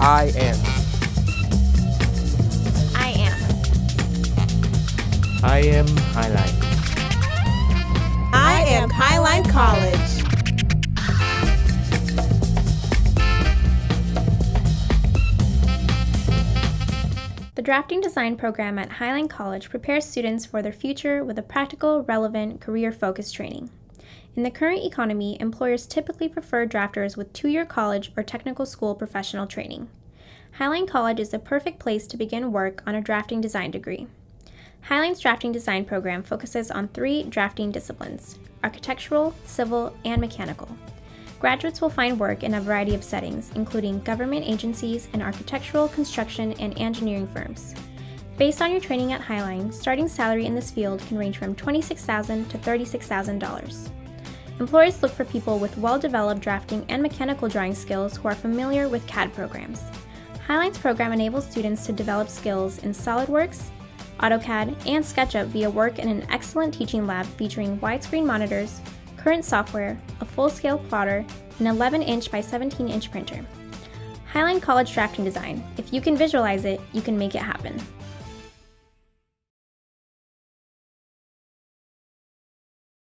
I am. I am. I am Highline. I am Highline College. The Drafting Design program at Highline College prepares students for their future with a practical, relevant, career focused training. In the current economy, employers typically prefer drafters with two year college or technical school professional training. Highline College is the perfect place to begin work on a drafting design degree. Highline's drafting design program focuses on three drafting disciplines architectural, civil, and mechanical. Graduates will find work in a variety of settings, including government agencies and architectural, construction, and engineering firms. Based on your training at Highline, starting salary in this field can range from 26,000 to $36,000. Employers look for people with well developed drafting and mechanical drawing skills who are familiar with CAD programs. Highline's program enables students to develop skills in SolidWorks, AutoCAD, and SketchUp via work in an excellent teaching lab featuring widescreen monitors, current software, a full scale plotter, an 11 inch by 17 inch printer. Highline College Drafting Design. If you can visualize it, you can make it happen.